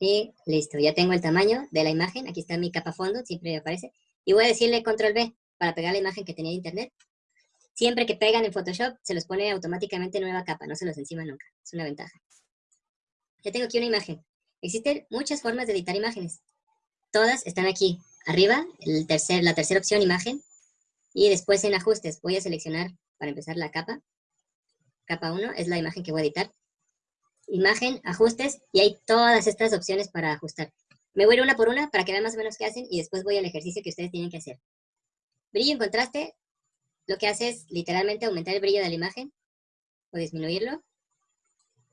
Y listo, ya tengo el tamaño de la imagen. Aquí está mi capa fondo, siempre aparece. Y voy a decirle control B para pegar la imagen que tenía de internet. Siempre que pegan en Photoshop, se los pone automáticamente nueva capa, no se los encima nunca. Es una ventaja. Ya tengo aquí una imagen. Existen muchas formas de editar imágenes. Todas están aquí. Arriba, el tercer, la tercera opción, imagen. Y después en ajustes, voy a seleccionar, para empezar, la capa. Capa 1 es la imagen que voy a editar. Imagen, ajustes, y hay todas estas opciones para ajustar. Me voy a ir una por una para que vean más o menos qué hacen y después voy al ejercicio que ustedes tienen que hacer. Brillo en contraste, lo que hace es literalmente aumentar el brillo de la imagen o disminuirlo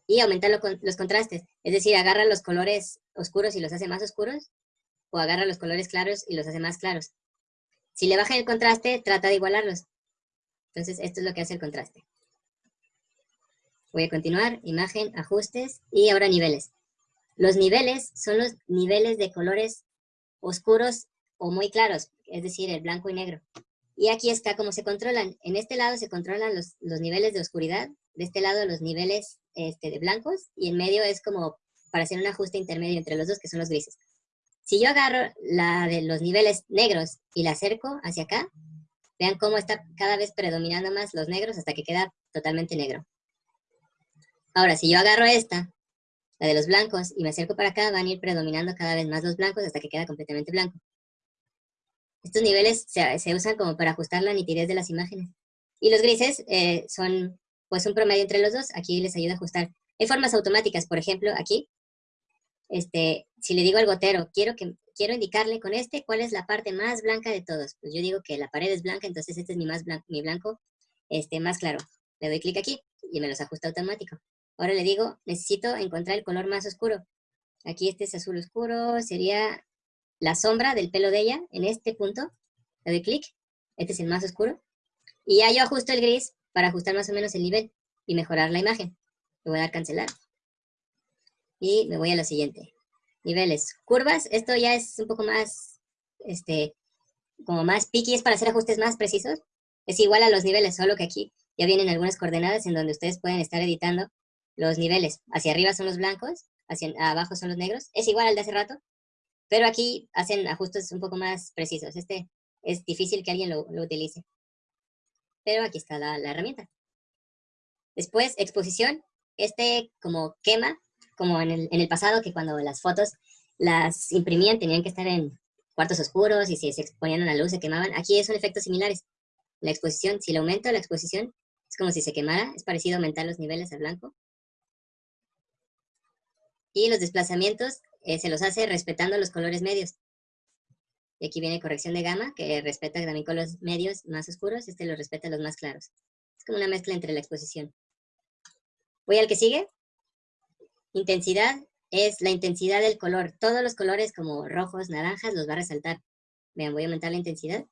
y aumentar los contrastes. Es decir, agarra los colores oscuros y los hace más oscuros o agarra los colores claros y los hace más claros. Si le baja el contraste, trata de igualarlos. Entonces, esto es lo que hace el contraste. Voy a continuar, imagen, ajustes y ahora niveles. Los niveles son los niveles de colores oscuros o muy claros, es decir, el blanco y negro. Y aquí está cómo se controlan. En este lado se controlan los, niveles de oscuridad, de este lado los niveles este, de blancos, y en medio es como para hacer un ajuste intermedio entre los dos, que son los grises. Si yo agarro la de los niveles negros y la acerco hacia acá, vean cómo está cada vez predominando más los negros hasta que queda totalmente negro. Ahora, si yo agarro esta, la de los blancos, y me acerco para acá, van a ir predominando cada vez más los blancos hasta que queda completamente blanco. Estos niveles se, usan como para ajustar la nitidez de las imágenes. Y los grises eh, son pues un promedio entre los dos. Aquí les ayuda a ajustar. Hay formas automáticas, por ejemplo, aquí. Este, si le digo al gotero, quiero, quiero indicarle con este cuál es la parte más blanca de todos. Pues yo digo que la pared es blanca, entonces este es mi, más blanco, mi blanco este, más claro. Le doy clic aquí y me los ajusta automático. Ahora le digo, necesito encontrar el color más oscuro. Aquí este es azul oscuro, sería la sombra del pelo de ella en este punto, le doy clic, este es el más oscuro, y ya yo ajusto el gris para ajustar más o menos el nivel y mejorar la imagen. Le voy a dar cancelar. Y me voy a lo siguiente. Niveles. Curvas, esto ya es un poco más, este, como más picky, es para hacer ajustes más precisos. Es igual a los niveles, solo que aquí ya vienen algunas coordenadas en donde ustedes pueden estar editando los niveles. Hacia arriba son los blancos, hacia abajo son los negros. Es igual al de hace rato, pero aquí hacen ajustes un poco más precisos. Este es difícil que alguien lo, utilice. Pero aquí está la, herramienta. Después, exposición. Este como quema, como en el, en el pasado, que cuando las fotos las imprimían tenían que estar en cuartos oscuros y si se exponían a la luz se quemaban. Aquí son efectos similares. La exposición, si le aumento la exposición, es como si se quemara. Es parecido aumentar los niveles al blanco. Y los desplazamientos eh, se los hace respetando los colores medios. Y aquí viene corrección de gama, que respeta también con los medios más oscuros, este lo respeta los más claros. Es como una mezcla entre la exposición. Voy al que sigue. Intensidad es la intensidad del color. Todos los colores como rojos, naranjas, los va a resaltar. Vean, voy a aumentar la intensidad.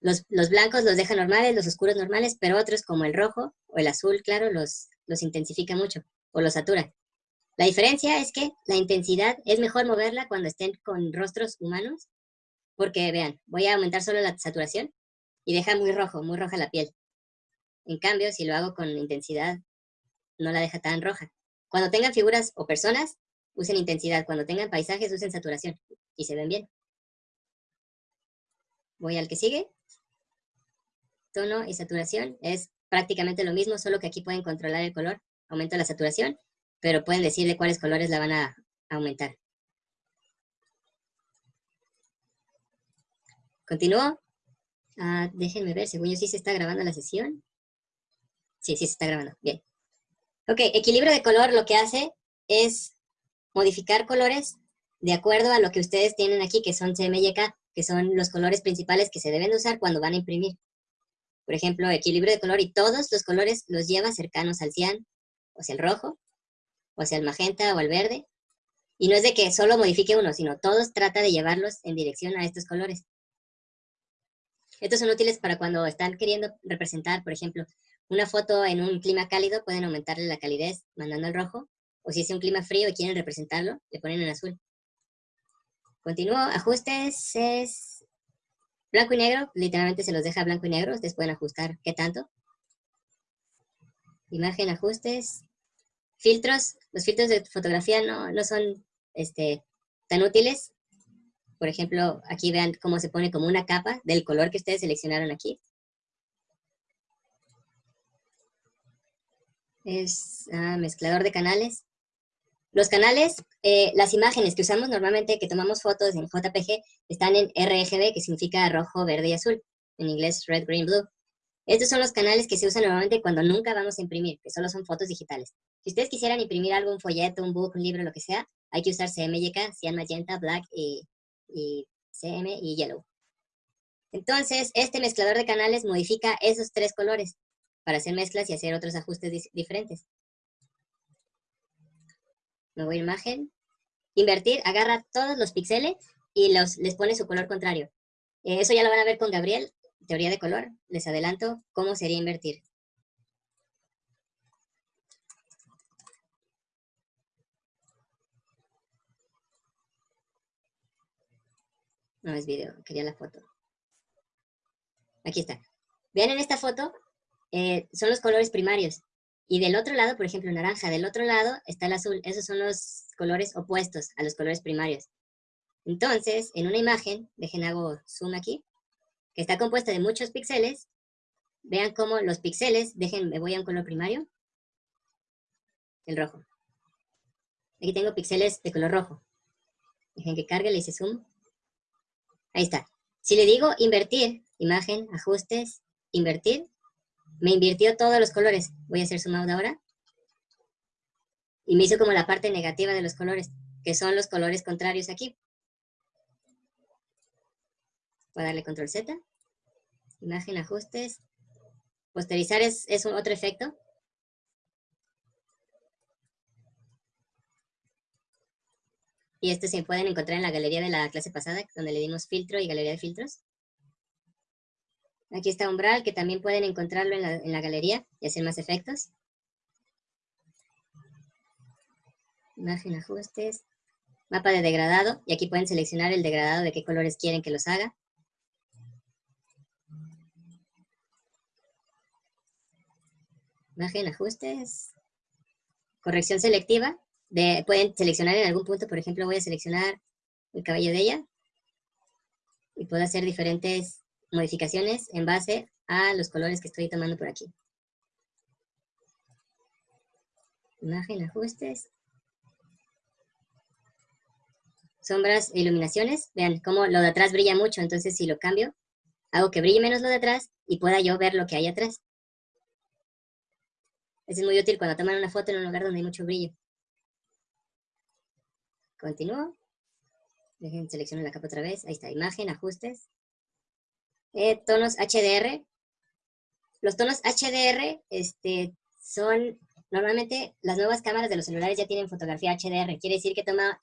Los, los, blancos los deja normales, los oscuros normales, pero otros como el rojo o el azul, claro, los, los intensifica mucho o los satura. La diferencia es que la intensidad es mejor moverla cuando estén con rostros humanos, porque vean, voy a aumentar solo la saturación y deja muy rojo, muy roja la piel. En cambio, si lo hago con intensidad, no la deja tan roja. Cuando tengan figuras o personas, usen intensidad. Cuando tengan paisajes, usen saturación y se ven bien. Voy al que sigue. Tono y saturación es prácticamente lo mismo, solo que aquí pueden controlar el color. Aumento la saturación pero pueden decirle cuáles colores la van a aumentar. ¿Continúo? Ah, déjenme ver, según yo sí se está grabando la sesión. Sí, sí se está grabando, bien. Ok, equilibrio de color lo que hace es modificar colores de acuerdo a lo que ustedes tienen aquí, que son CMYK, que son los colores principales que se deben usar cuando van a imprimir. Por ejemplo, equilibrio de color y todos los colores los lleva cercanos al cian, o sea, el rojo, o hacia el magenta o el verde. Y no es de que solo modifique uno, sino todos trata de llevarlos en dirección a estos colores. Estos son útiles para cuando están queriendo representar, por ejemplo, una foto en un clima cálido, pueden aumentarle la calidez mandando el rojo, o si es un clima frío y quieren representarlo, le ponen en azul. Continúo, ajustes es blanco y negro, literalmente se los deja blanco y negro, ustedes pueden ajustar qué tanto. Imagen, ajustes, Filtros, los filtros de fotografía no, no son este, tan útiles. Por ejemplo, aquí vean cómo se pone como una capa del color que ustedes seleccionaron aquí. Es ah, mezclador de canales. Los canales, eh, las imágenes que usamos normalmente, que tomamos fotos en JPG, están en RGB, que significa rojo, verde y azul. En inglés, red, green, blue. Estos son los canales que se usan normalmente cuando nunca vamos a imprimir, que solo son fotos digitales. Si ustedes quisieran imprimir algo, un folleto, un book, un libro, lo que sea, hay que usar CMYK, Cyan Magenta, Black y, y CM y Yellow. Entonces, este mezclador de canales modifica esos tres colores para hacer mezclas y hacer otros ajustes diferentes. Me voy a imagen. Invertir, agarra todos los píxeles y los, les pone su color contrario. Eh, eso ya lo van a ver con Gabriel, teoría de color. Les adelanto cómo sería invertir. No es video, quería la foto. Aquí está. Vean en esta foto, eh, son los colores primarios. Y del otro lado, por ejemplo, naranja, del otro lado está el azul. Esos son los colores opuestos a los colores primarios. Entonces, en una imagen, dejen hago zoom aquí, que está compuesta de muchos píxeles, vean cómo los píxeles, dejen, me voy a un color primario, el rojo. Aquí tengo píxeles de color rojo. Dejen que cargue, le hice zoom. Ahí está. Si le digo invertir, imagen, ajustes, invertir, me invirtió todos los colores. Voy a hacer zoom out ahora. Y me hizo como la parte negativa de los colores, que son los colores contrarios aquí. Voy a darle control Z. Imagen, ajustes. Posterizar es, es un otro efecto. Y este se pueden encontrar en la galería de la clase pasada, donde le dimos filtro y galería de filtros. Aquí está Umbral, que también pueden encontrarlo en la, galería y hacer más efectos. Imagen, ajustes, mapa de degradado, y aquí pueden seleccionar el degradado de qué colores quieren que los haga. Imagen, ajustes, corrección selectiva, de, pueden seleccionar en algún punto, por ejemplo, voy a seleccionar el cabello de ella, y puedo hacer diferentes modificaciones en base a los colores que estoy tomando por aquí. Imagen, ajustes. Sombras e iluminaciones. Vean cómo lo de atrás brilla mucho, entonces si lo cambio, hago que brille menos lo de atrás y pueda yo ver lo que hay atrás. Es muy útil cuando toman una foto en un lugar donde hay mucho brillo. Continúo. Dejen, selecciono la capa otra vez. Ahí está, imagen, ajustes. Eh, tonos HDR. Los tonos HDR este, son, normalmente las nuevas cámaras de los celulares ya tienen fotografía HDR. Quiere decir que toma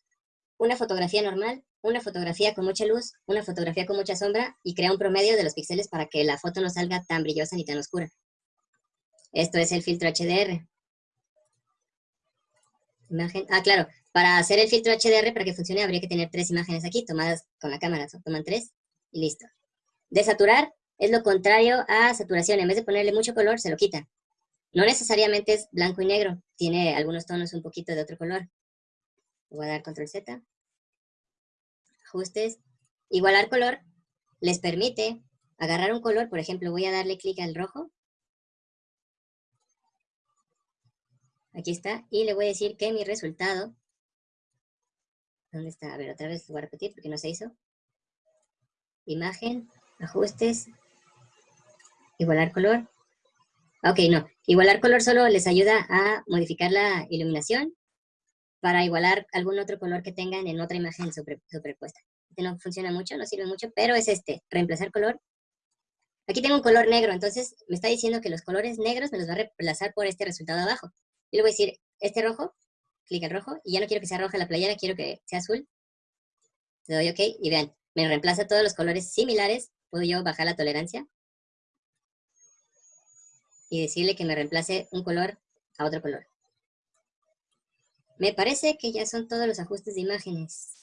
una fotografía normal, una fotografía con mucha luz, una fotografía con mucha sombra y crea un promedio de los píxeles para que la foto no salga tan brillosa ni tan oscura. Esto es el filtro HDR. Imagen, ah, claro, para hacer el filtro HDR, para que funcione, habría que tener tres imágenes aquí, tomadas con la cámara. Toman tres y listo. Desaturar es lo contrario a saturación. En vez de ponerle mucho color, se lo quita. No necesariamente es blanco y negro. Tiene algunos tonos un poquito de otro color. Voy a dar control Z. Ajustes. Igualar color les permite agarrar un color. Por ejemplo, voy a darle clic al rojo. Aquí está. Y le voy a decir que mi resultado... ¿Dónde está? A ver, otra vez lo voy a repetir porque no se hizo. Imagen, ajustes, igualar color. Ok, no, igualar color solo les ayuda a modificar la iluminación para igualar algún otro color que tengan en otra imagen superpuesta. Este no funciona mucho, no sirve mucho, pero es este, reemplazar color. Aquí tengo un color negro, entonces me está diciendo que los colores negros me los va a reemplazar por este resultado abajo. Y le voy a decir, este rojo, clic en rojo, y ya no quiero que sea roja la playera, quiero que sea azul. Le doy OK, y vean, me reemplaza todos los colores similares puedo yo bajar la tolerancia y decirle que me reemplace un color a otro color. Me parece que ya son todos los ajustes de imágenes.